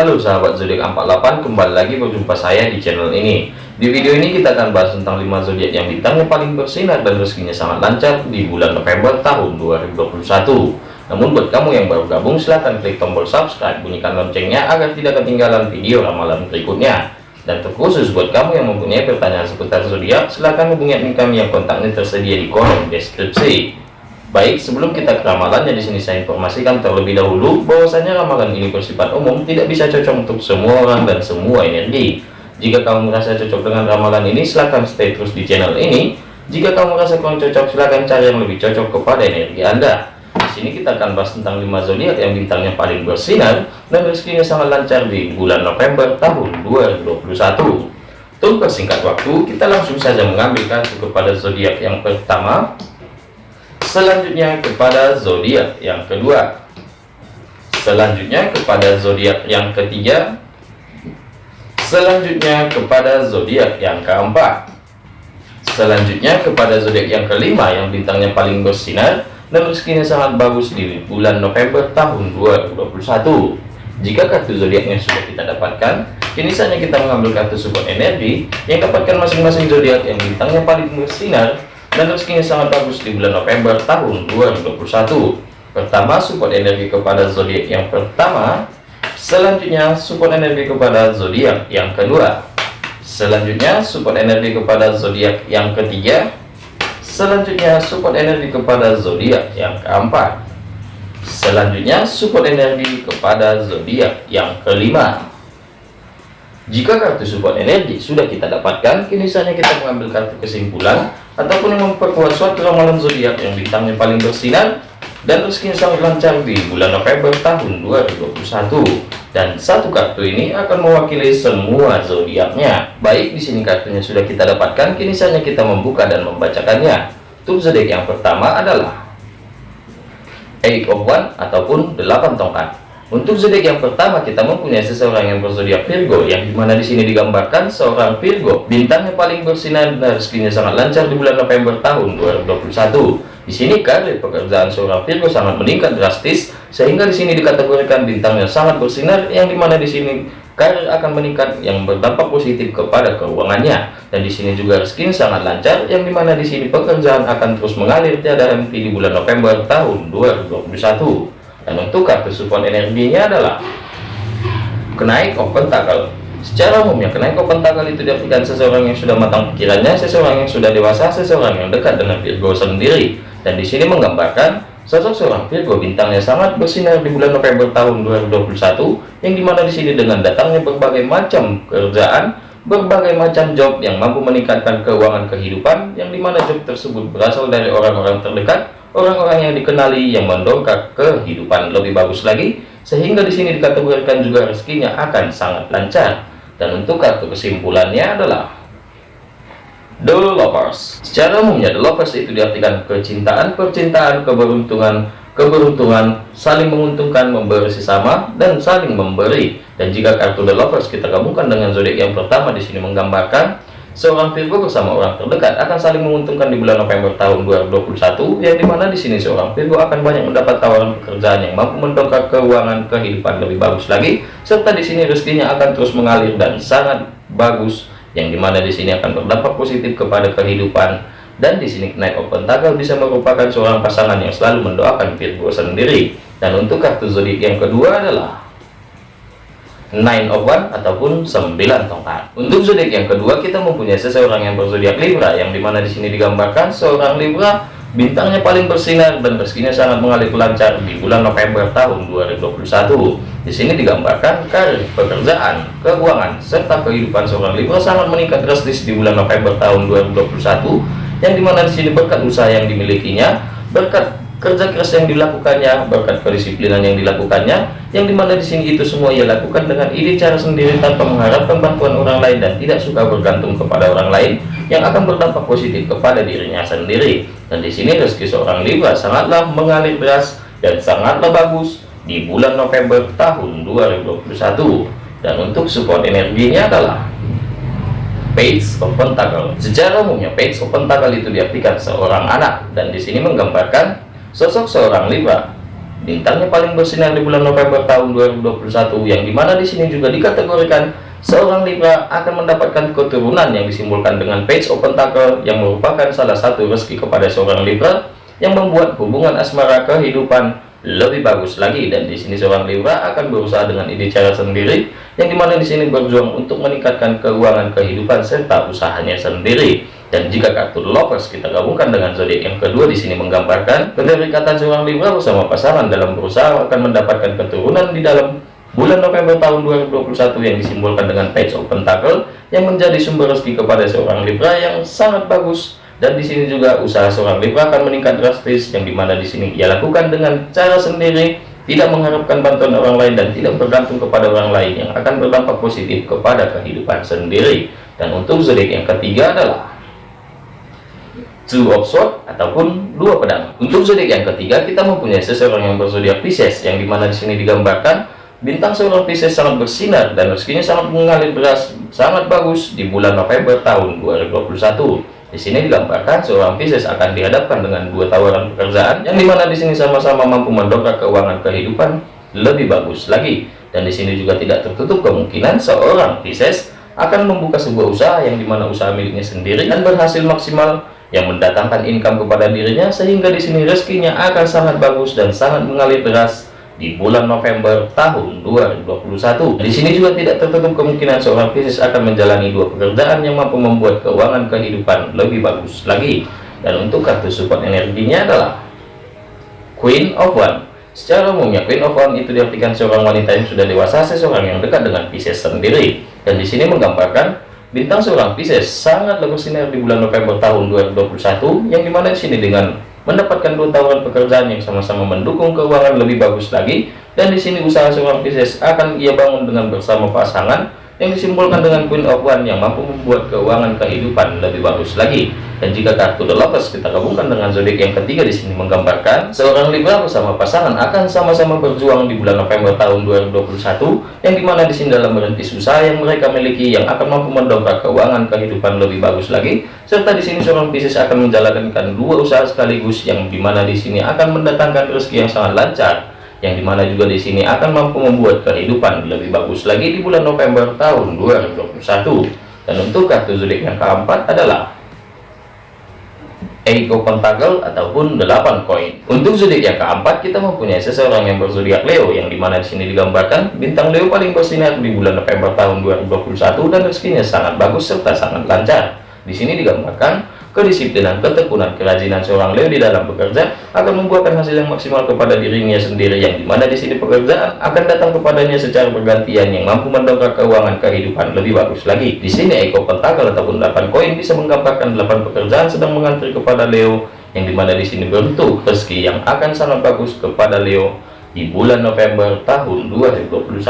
Halo sahabat zodiak 48 kembali lagi berjumpa saya di channel ini. Di video ini kita akan bahas tentang 5 zodiak yang bintangnya paling bersinar dan rezekinya sangat lancar di bulan November tahun 2021 namun buat kamu yang baru gabung silahkan klik tombol subscribe bunyikan loncengnya agar tidak ketinggalan video ramalan berikutnya. Dan terkhusus buat kamu yang mempunyai pertanyaan seputar zodiak silahkan hubungi admin kami yang kontaknya tersedia di kolom deskripsi Baik, sebelum kita ke ramalannya di sini saya informasikan terlebih dahulu bahwasanya ramalan ini bersifat umum, tidak bisa cocok untuk semua orang dan semua energi. Jika kamu merasa cocok dengan ramalan ini, silahkan stay terus di channel ini. Jika kamu merasa kurang cocok, silahkan cari yang lebih cocok kepada energi Anda. Di sini kita akan bahas tentang 5 zodiak yang bintangnya paling bersinar dan rezekinya sangat lancar di bulan November tahun 2021. Untuk persingkat waktu, kita langsung saja mengambil kartu kepada zodiak yang pertama, selanjutnya kepada zodiak yang kedua. Selanjutnya kepada zodiak yang ketiga. Selanjutnya kepada zodiak yang keempat. Selanjutnya kepada zodiak yang kelima yang bintangnya paling bersinar dan rezekinya sangat bagus di bulan November tahun 2021 jika kartu zodiaknya sudah kita dapatkan kini saatnya kita mengambil kartu support energi yang dapatkan masing-masing zodiak yang bintangnya paling bersinar dan rezekinya sangat bagus di bulan November tahun 2021 pertama support energi kepada zodiak yang pertama. Selanjutnya support energi kepada zodiak yang kedua. Selanjutnya support energi kepada zodiak yang ketiga. Selanjutnya support energi kepada zodiak yang keempat. Selanjutnya support energi kepada zodiak yang kelima. Jika kartu support energi sudah kita dapatkan, kini saatnya kita mengambil kartu kesimpulan ataupun yang memperkuat suatu ramalan zodiak yang bintangnya paling bersinar dan rezekinya sangat lancar di bulan November tahun 2021. Dan satu kartu ini akan mewakili semua zodiaknya. Baik, di sini kartunya sudah kita dapatkan, kini saatnya kita membuka dan membacakannya. Untuk zodiak yang pertama adalah Eight of One ataupun delapan tongkat. Untuk zodiak yang pertama kita mempunyai seseorang yang berzodiak Virgo yang di mana di sini digambarkan seorang Virgo. Bintangnya paling bersinar dan rezekinya sangat lancar di bulan November tahun 2021. Di sini karir pekerjaan seorang Virgo sangat meningkat drastis sehingga di sini dikategorikan bintangnya sangat bersinar yang di mana di sini karir akan meningkat yang berdampak positif kepada keuangannya. Dan di sini juga rezekinya sangat lancar yang di mana di sini pekerjaan akan terus mengalir tiada henti di bulan November tahun 2021 dan untuk energinya adalah kenaik of pentacle secara umumnya kenaik of pentacle itu diartikan seseorang yang sudah matang pikirannya seseorang yang sudah dewasa seseorang yang dekat dengan Virgo sendiri. Dan di sini menggambarkan sosok seorang Virgo bintangnya sangat bersinar di bulan November tahun 2021 yang di mana di sini dengan datangnya berbagai macam kerjaan berbagai macam job yang mampu meningkatkan keuangan kehidupan yang di mana job tersebut berasal dari orang-orang terdekat orang-orang yang dikenali yang mendongkrak kehidupan lebih bagus lagi sehingga di sini dikategorikan juga rezekinya akan sangat lancar. Dan untuk kartu kesimpulannya adalah The Lovers. Secara umumnya The Lovers itu diartikan kecintaan percintaan keberuntungan keberuntungan saling menguntungkan memberi sesama dan saling memberi. Dan jika kartu The Lovers kita gabungkan dengan zodiak yang pertama di sini menggambarkan Seorang Virgo bersama orang terdekat akan saling menguntungkan di bulan November tahun 2021, yang di mana di sini seorang Virgo akan banyak mendapat tawaran pekerjaan yang mampu mendongkrak keuangan kehidupan lebih bagus lagi, serta di sini rezekinya akan terus mengalir dan sangat bagus, yang di mana di sini akan berdampak positif kepada kehidupan. Dan di sini naik open tagal bisa merupakan seorang pasangan yang selalu mendoakan Virgo sendiri. Dan untuk kartu zodiak yang kedua adalah nine of one ataupun 9 tongkat. Untuk zodiak yang kedua kita mempunyai seseorang yang berzodiak Libra yang di mana di sini digambarkan seorang Libra bintangnya paling bersinar dan rezekinya sangat mengalir lancar di bulan November tahun 2021 di sini digambarkan karir pekerjaan keuangan serta kehidupan seorang Libra sangat meningkat drastis di bulan November tahun 2021 yang di mana di sini berkat usaha yang dimilikinya berkat kerja keras yang dilakukannya berkat kedisiplinan yang dilakukannya yang di mana di sini itu semua ia lakukan dengan ide cara sendiri tanpa mengharapkan bantuan orang lain dan tidak suka bergantung kepada orang lain yang akan berdampak positif kepada dirinya sendiri. Dan di sini rezeki seorang Libra sangatlah mengalir deras dan sangatlah bagus di bulan November tahun 2021 dan untuk support energinya adalah page of pentacle. Secara umumnya page of pentacle itu diartikan seorang anak. Dan di sini menggambarkan Sosok seorang Libra bintangnya paling bersinar di bulan November tahun 2021 yang di mana di sini juga dikategorikan seorang Libra akan mendapatkan keturunan yang disimbolkan dengan page open tackle yang merupakan salah satu rezeki kepada seorang Libra yang membuat hubungan asmara kehidupan lebih bagus lagi. Dan di sini seorang Libra akan berusaha dengan ide cara sendiri yang di mana di sini berjuang untuk meningkatkan keuangan kehidupan serta usahanya sendiri dan jika kartu lovers kita gabungkan dengan zodiak yang kedua di sini menggambarkan keterikatan seorang Libra bersama pasangan dalam berusaha akan mendapatkan keturunan di dalam bulan November tahun 2021 yang disimbolkan dengan page of pentacle yang menjadi sumber rezeki kepada seorang Libra yang sangat bagus. Dan di sini juga usaha seorang Libra akan meningkat drastis yang di mana di sini ia lakukan dengan cara sendiri tidak mengharapkan bantuan orang lain dan tidak bergantung kepada orang lain yang akan berdampak positif kepada kehidupan sendiri. Dan untuk zodiak yang ketiga adalah two of sword ataupun dua pedang untuk zodiak yang ketiga kita mempunyai seseorang yang berzodiak Pisces yang di mana di sini digambarkan bintang seorang Pisces sangat bersinar dan rezekinya sangat mengalir deras sangat bagus di bulan November tahun 2021 di sini digambarkan seorang Pisces akan dihadapkan dengan dua tawaran pekerjaan yang di mana di sini sama-sama mampu mendongkrak keuangan kehidupan lebih bagus lagi. Dan di sini juga tidak tertutup kemungkinan seorang Pisces akan membuka sebuah usaha yang di mana usaha miliknya sendiri dan berhasil maksimal yang mendatangkan income kepada dirinya sehingga di sini rezekinya akan sangat bagus dan sangat mengalir deras di bulan November tahun 2021. Di sini juga tidak tertutup kemungkinan seorang Pisces akan menjalani dua pekerjaan yang mampu membuat keuangan kehidupan lebih bagus lagi. Dan untuk kartu support energinya adalah Queen of One. Secara umumnya Queen of One itu diartikan seorang wanita yang sudah dewasa, seseorang yang dekat dengan Pisces sendiri. Dan di sini menggambarkan bintang seorang Pisces sangat bersinar di bulan November tahun 2021 yang di mana di sini dengan mendapatkan dua tawaran pekerjaan yang sama-sama mendukung keuangan lebih bagus lagi dan di sini usaha seorang Pisces akan ia bangun dengan bersama pasangan yang disimbolkan dengan Queen of One yang mampu membuat keuangan kehidupan lebih bagus lagi. Dan jika kartu The Lovers kita gabungkan dengan zodiak yang ketiga di sini menggambarkan seorang Libra bersama pasangan akan sama-sama berjuang di bulan November tahun 2021 yang di mana di sini dalam merintis usaha yang mereka miliki yang akan mampu mendongkrak keuangan kehidupan lebih bagus lagi serta di sini seorang Pisces akan menjalankan dua usaha sekaligus yang di mana di sini akan mendatangkan rezeki yang sangat lancar yang di mana juga di sini akan mampu membuat kehidupan lebih bagus lagi di bulan November tahun 2021 dan untuk kartu zodiak yang keempat adalah Ego Pentacle ataupun 8 koin. Untuk zodiak yang keempat kita mempunyai seseorang yang berzodiak Leo yang di mana di sini digambarkan bintang Leo paling bersinar di bulan November tahun 2021 dan rezekinya sangat bagus serta sangat lancar. Di sini digambarkan kedisiplinan, ketekunan, kerajinan seorang Leo di dalam bekerja akan membuahkan hasil yang maksimal kepada dirinya sendiri yang di mana di sini pekerjaan akan datang kepadanya secara bergantian yang mampu mendongkrak keuangan kehidupan lebih bagus lagi. Di sini Eko Pentakel ataupun 8 koin bisa menggambarkan 8 pekerjaan sedang mengantri kepada Leo yang di mana di sini bentuk rezeki yang akan sangat bagus kepada Leo di bulan November tahun 2021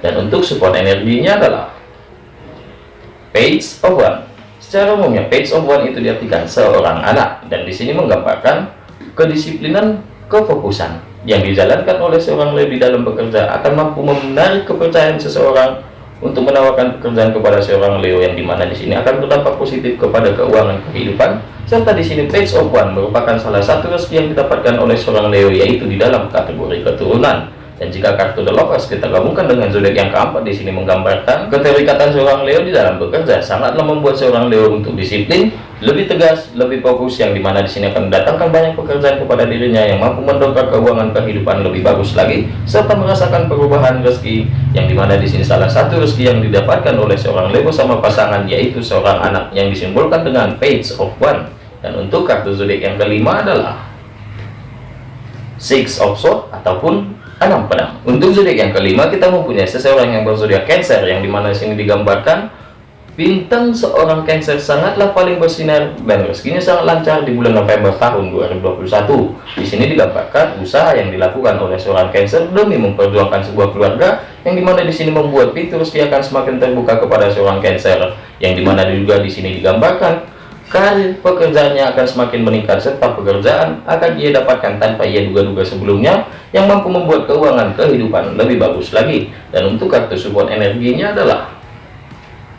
dan untuk support energinya adalah Page of One Secara umumnya, page of one itu diartikan seorang anak, dan di sini menggambarkan kedisiplinan kefokusan yang dijalankan oleh seorang di dalam bekerja akan mampu menarik kepercayaan seseorang untuk menawarkan pekerjaan kepada seorang Leo yang di mana di sini akan berdampak positif kepada keuangan kehidupan. Serta di sini page of one merupakan salah satu rezeki yang didapatkan oleh seorang Leo yaitu di dalam kategori keturunan dan jika kartu The Lovers kita gabungkan dengan zodiak yang keempat di sini menggambarkan keterikatan seorang Leo di dalam bekerja. Sangatlah membuat seorang Leo untuk disiplin, lebih tegas, lebih fokus yang di mana di sini akan mendatangkan banyak pekerjaan kepada dirinya yang mampu mendongkrak keuangan kehidupan lebih bagus lagi serta merasakan perubahan rezeki yang di mana di sini salah satu rezeki yang didapatkan oleh seorang Leo sama pasangan yaitu seorang anak yang disimbolkan dengan Page of One. Dan untuk kartu zodiak yang kelima adalah Six of Swords ataupun enam pedang untuk zodiak yang kelima kita mempunyai seseorang yang berzodiak Cancer yang di mana sini digambarkan bintang seorang Cancer sangatlah paling bersinar dan rezekinya sangat lancar di bulan November tahun 2021 di sini digambarkan usaha yang dilakukan oleh seorang Cancer demi memperjuangkan sebuah keluarga yang di mana di sini membuat pintu rezeki akan semakin terbuka kepada seorang Cancer yang di mana juga di sini digambarkan karir pekerjaannya akan semakin meningkat serta pekerjaan akan ia dapatkan tanpa ia duga-duga sebelumnya yang mampu membuat keuangan kehidupan lebih bagus lagi. Dan untuk kartu support energinya adalah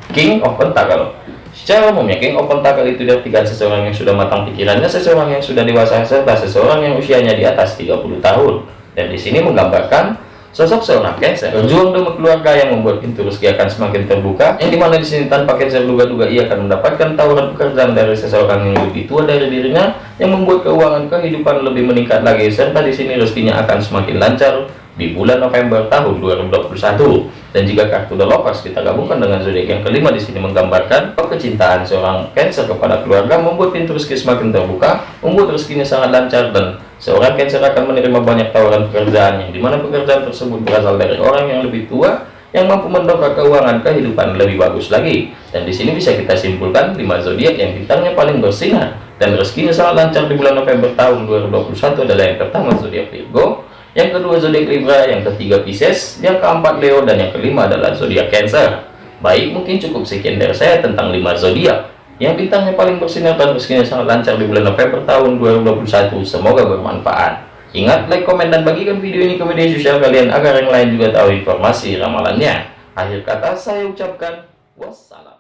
King of Pentacle. Secara umumnya King of Pentacle itu diartikan seseorang yang sudah matang pikirannya seseorang yang sudah dewasa serta seseorang yang usianya di atas 30 tahun. Dan di sini menggambarkan sosok seorang Cancer berjuang demi keluarga yang membuat pintu rezeki akan semakin terbuka. Yang di mana di sini tanpa Cancer duga-duga ia akan mendapatkan tawaran pekerjaan dari seseorang yang lebih tua dari dirinya yang membuat keuangan kehidupan lebih meningkat lagi serta di sini rezekinya akan semakin lancar di bulan November tahun 2021 dan jika kartu The Lovers kita gabungkan dengan zodiak yang kelima di sini menggambarkan kecintaan seorang Cancer kepada keluarga membuat pintu rezeki semakin terbuka membuat rezekinya sangat lancar dan seorang Cancer akan menerima banyak tawaran pekerjaan yang di mana pekerjaan tersebut berasal dari orang yang lebih tua yang mampu mendongkrak keuangan kehidupan lebih bagus lagi. Dan di sini bisa kita simpulkan 5 zodiak yang bintangnya paling bersinar dan rezekinya sangat lancar di bulan November tahun 2021 adalah yang pertama zodiak Virgo yang kedua zodiak Libra, yang ketiga Pisces, yang keempat Leo, dan yang kelima adalah zodiak Cancer. Baik, mungkin cukup sekian dari saya tentang 5 zodiak yang bintangnya paling bersinar dan rezekinya sangat lancar di bulan November tahun 2021. Semoga bermanfaat. Ingat, like, komen, dan bagikan video ini ke media sosial kalian agar yang lain juga tahu informasi ramalannya. Akhir kata saya ucapkan wassalam.